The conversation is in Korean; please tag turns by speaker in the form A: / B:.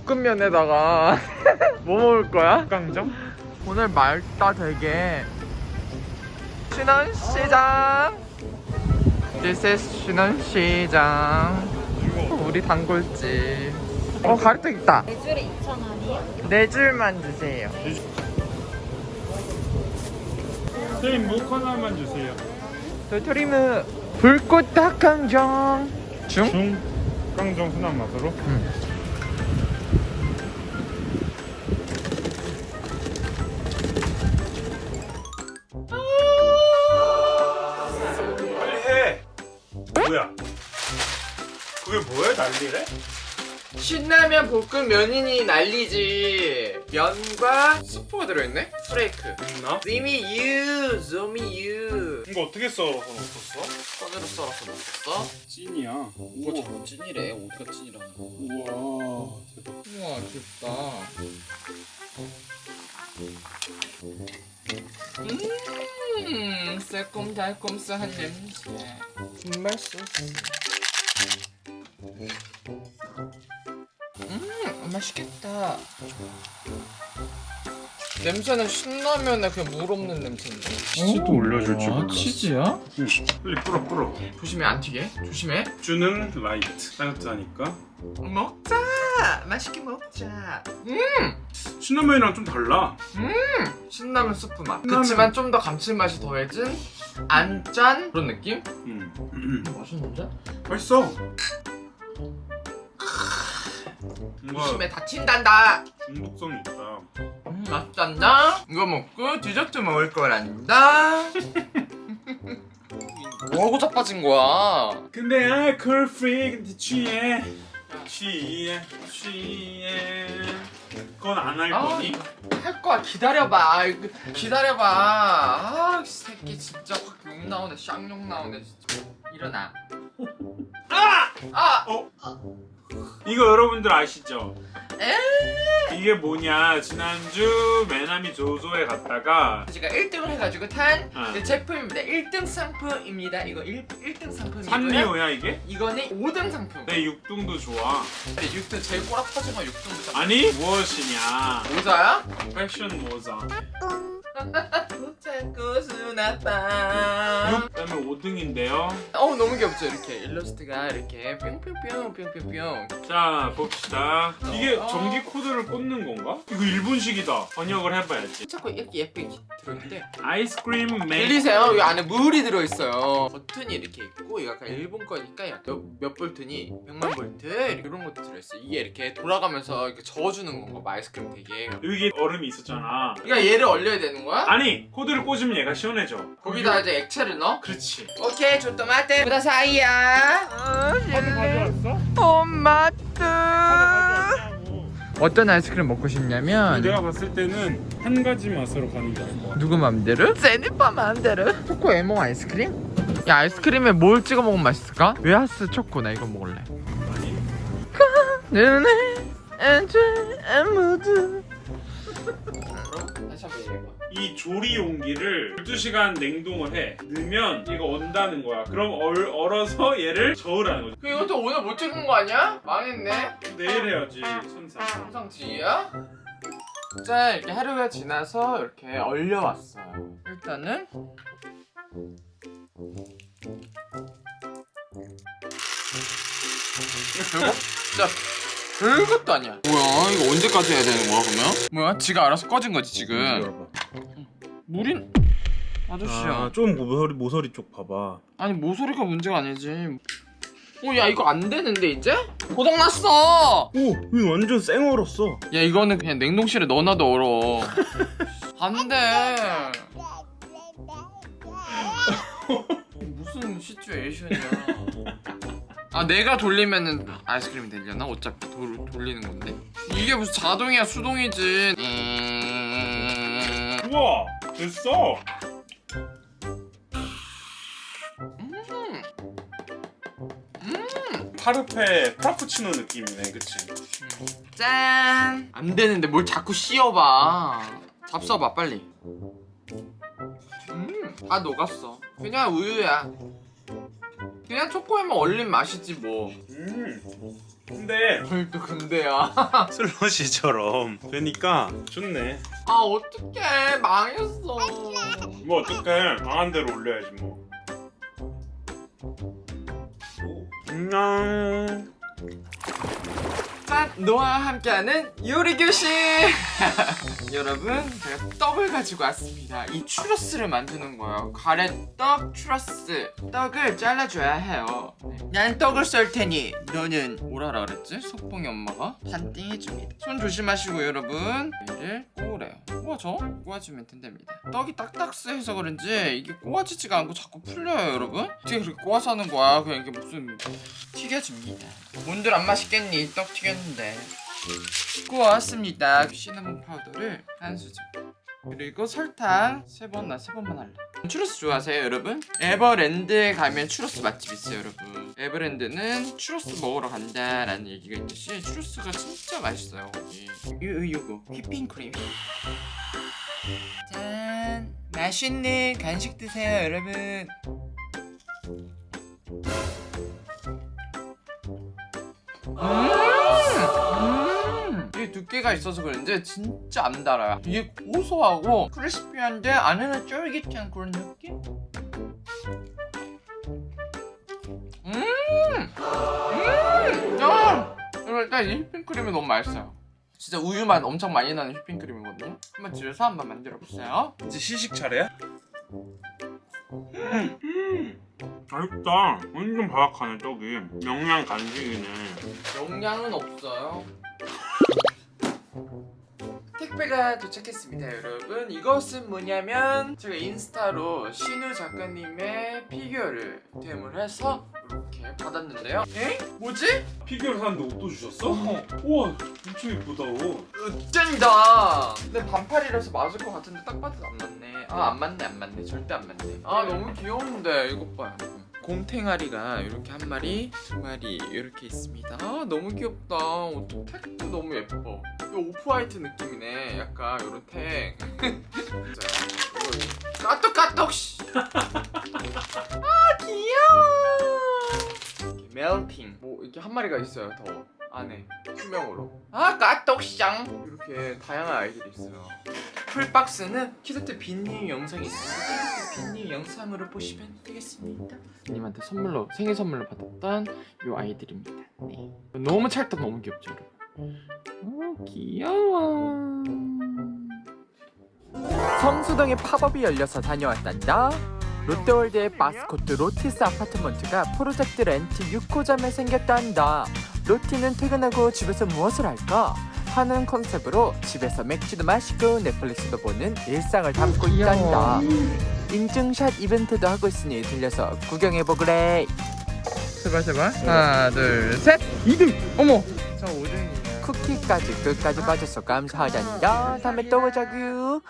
A: 볶음면에다가 뭐 먹을 거야?
B: 깡정?
A: 오늘 맑다 되게 신원시장. This is 신원시장. 우리 단골집. 어 가래떡 있다.
C: 네 줄에 2,000원이요?
A: 네 줄만 주세요.
B: 선생님 묵 하나만 주세요.
A: 도토리무 불꽃 닭강정. 중?
B: 중? 깡정 순한 맛으로? 빨 뭐야 그게 뭐야 난리래?
A: 신라면 볶음 면이니 난리지 면과 스프가 들어있네? 프레이크
B: 있나?
A: 리미유 조미유
B: 이거 어떻게 썰어서 넣었어?
A: 손으로 썰어서 먹었어?
B: 찐이야
A: 뭐 자꾸 찐이래 어디가 찐이라는 거
B: 우와 대박
A: 우와 귀엽다 음 새콤달콤한 냄새. 정말 소스. 음 맛있겠다. 냄새는 신라면에 그냥 물 없는 냄새인데.
B: 치즈도 올려줄 줄 몰랐어.
A: 치즈야?
B: 응. 빨리 뿌려 뿌려
A: 조심해 안 튀게. 조심해.
B: 주는 라이트. 따뜻하니까.
A: 먹자 맛있게 먹자.
B: 신라면이랑 좀 달라.
A: 신라면 스프 맛.
B: 신라면.
A: 그치만 좀 더 감칠맛이 더해진 안 짠? 그런 느낌?
B: 음. 음.
A: 맛있는데?
B: 맛있어.
A: 조심해 다친단다.
B: 중독성이 있다.
A: 음, 맛있단다. 이거 먹고 디저트 먹을 거란다. 뭐하고 자빠진 거야?
B: 근데 아 컬프리 취해 취해 취해 그건 안 할
A: 아,
B: 거니?
A: 할 거야 기다려봐 이거 기다려봐 아이 새끼 진짜 확 욕 나오네 쌍욕 나오네 진짜 일어나
B: 아!
A: 아!
B: 어? 이거 여러분들 아시죠?
A: 에?
B: 이 게 뭐냐? 지난주 메나미 조조에 갔다가
A: 제가 1등을 해가지고 탄
B: 어.
A: 네, 제품입니다. 1등 상품입니다. 이거 1, 1등 상품이고요.
B: 산리오야 이게?
A: 이거는 5등 상품.
B: 내 육등도 좋아.
A: 6등 제일 꼬락 터진 건 6등부터
B: 아니 무엇이냐?
A: 모자야?
B: 패션 모자
A: 자꾸 수나빠
B: 그다음에 5등인데요.
A: 어우 너무 귀엽죠? 이렇게 일러스트가 이렇게 뿅뿅뿅 뿅뿅뿅.
B: 자 봅시다. 이게
A: 어.
B: 전기 코드를 꽂는 건가? 이거 일본식이다. 번역을 해봐야지.
A: 자꾸 이렇게 예쁘게 들어있는데.
B: 아이스크림 메이크
A: 들리세요? 이 안에 물이 들어있어요. 버튼이 이렇게 있고 약간 일본 거니까 약간 몇, 몇 볼트니? 100만 볼트? 이런 것도 들어있어요. 이게 이렇게 돌아가면서 이렇게 저어주는 건가 봐. 아이스크림 되게.
B: 여기 얼음이 있었잖아.
A: 그러니까 얘를 얼려야 되는 거야?
B: 아니 코드를 꽂 으면 얘가 시원해져.
A: 거기다 이제 액체를 넣어?
B: 그렇지.
A: 오케이
B: 가져왔어?
A: 토마토.
B: 가져왔냐고.
A: 어떤 아이스크림 먹고 싶냐면
B: 내가 봤을 때는 한 가지 맛으로 가는 게
A: 누구 맘대로? 제니퍼 맘대로. 초코 에몽 아이스크림? 야 아이스크림에 뭘 찍어 먹으면 맛있을까? 웨하스 초코 나 이거 먹을래. 눈에 안주 아무도 다시 한번 얘기해봐
B: 이 조리 용기를 12시간 냉동을 해. 넣으면 얘가 온다는 거야. 그럼 얼, 얼어서 얘를 저으라는 거지.
A: 그 이것도 오늘 못 찍은 거 아니야? 망했네.
B: 내일 해야지 천사
A: 항상지야? 자 이렇게 하루가 지나서 이렇게 얼려왔어요. 일단은 별거 진짜 별것도 아니야. 뭐야 이거 언제까지 해야 되는 거야 그러면? 뭐야? 지가 알아서 꺼진 거지 지금. 물인? 아저씨야.
B: 좀 모서리, 모서리 쪽 봐봐.
A: 아니 모서리가 문제가 아니지. 어야 이거 안 되는데 이제? 고장났어!
B: 오 이거 완전 쌩 얼었어.
A: 야 이거는 그냥 냉동실에 넣어놔도 얼어. 안돼. 무슨 시츄에이션이야. 아 내가 돌리면은 아이스크림이 되려나? 어차피 돌, 돌리는 건데 이게 무슨 자동이야 수동이지 음...
B: 우와 됐어 파르페 프라푸치노 느낌이네 그치?
A: 짠! 안 되는데 뭘 자꾸 씌워봐. 잡숴봐 빨리. 음, 다 녹았어. 그냥 우유야. 그냥 초코에만 얼린 맛이지 뭐.
B: 음 근데
A: 뭘또 근데야
B: 슬러시처럼 되니까 좋네.
A: 아 어떡해 망했어
B: 뭐 어떡해 강한 대로 올려야지 뭐. 안녕.
A: 짠! 노아와 함께하는 요리교실! 여러분 제가 떡을 가지고 왔습니다. 이 추러스를 만드는 거예요. 가래떡 추러스. 떡을 잘라줘야 해요. 네. 난 떡을 썰 테니 너는 뭐라 그랬지? 속봉이 엄마가? 반띵 해줍니다. 손 조심하시고 여러분. 얘를 꼬우래요. 꼬아줘? 꼬아주면 된답니다. 떡이 딱딱해서 그런지 이게 꼬아지지가 않고 자꾸 풀려요 여러분. 어떻게 그렇게 꼬아서 하는 거야? 그냥 이게 무슨 튀겨줍니다. 뭔들 안 맛있겠니? 떡 튀겼 는데 구웠습니다. 시나몬 파우더를 한 수저. 그리고 설탕 세 번 나 세 번만 할래. 추러스 좋아하세요 여러분? 에버랜드에 가면 추러스 맛집 있어요 여러분. 에버랜드는 추러스 먹으러 간다라는 얘기가 있듯이 추러스가 진짜 맛있어요 거기. 요, 요거. 휘핑크림. 짠. 맛있는 간식 드세요 여러분. 음! 두께가 있어서 그런지 진짜 안 달아요. 이게 고소하고 크리스피한데 안에는 쫄깃한 그런 느낌? 음! 음! 야! 이럴 때이 휘핑크림이 너무 맛있어요. 진짜 우유 맛 엄청 많이 나는 휘핑크림이거든요. 한번 집에서 한번 만들어 보세요.
B: 이제 시식 차례야? 음, 음. 맛있다. 완전 바삭하네 떡이. 영양 간식이네.
A: 영양은 없어요. 택배가 도착했습니다, 여러분. 이것은 뭐냐면 제가 인스타로 신우 작가님의 피규어를 템을 해서 이렇게 받았는데요. 에? 뭐지?
B: 피규어를 샀는데 옷도 주셨어?
A: 어.
B: 우와 엄청 예쁘다 옷.
A: 쩐다. 근데 반팔이라서 맞을 것 같은데 딱 봐도 안 맞네. 아, 안 맞네, 안 맞네. 절대 안 맞네. 아, 너무 귀여운데 이것 봐요. 곰탱아리가 이렇게 한 마리, 두 마리 이렇게 있습니다. 아, 너무 귀엽다. 어떡해 tag도 너무 예뻐. 이 off-white 느낌이네. 약간 이런 택. 진짜 이거 까똑 까똑 씨. 아, 귀여워. melting. 뭐 이렇게 한 마리가 있어요. 더 안에 투명으로. 아, 까똑쌍. 이렇게 다양한 아이들이 있어요. full box는 키드트 빈님 영상이 있습니다. 빈님 영상으로 보시면 되겠습니다. 님한테 선물로 생일 선물로 받았던 요 아이들입니다. 네. 너무 찰떡 너무 귀엽죠, 여러분. 오, 귀여워.
C: 성수동에 팝업이 열려서 다녀왔단다. 롯데월드의 마스코트 로티스 아파트먼트가 프로젝트 렌트 6호점에 생겼단다. 로티는 퇴근하고 집에서 무엇을 할까? 하는 컨셉으로 집에서 맥주도 마시고 넷플릭스도 보는 일상을 담고 있단다. 인증샷 이벤트도 하고 있으니 들려서 구경해보그래.
A: 제발 제발. 하나, 둘, 셋. 2등. 어머. 저 5등이에요.
C: 쿠키까지 끝까지 봐줘서 감사하단다. 다음에 또 보자구.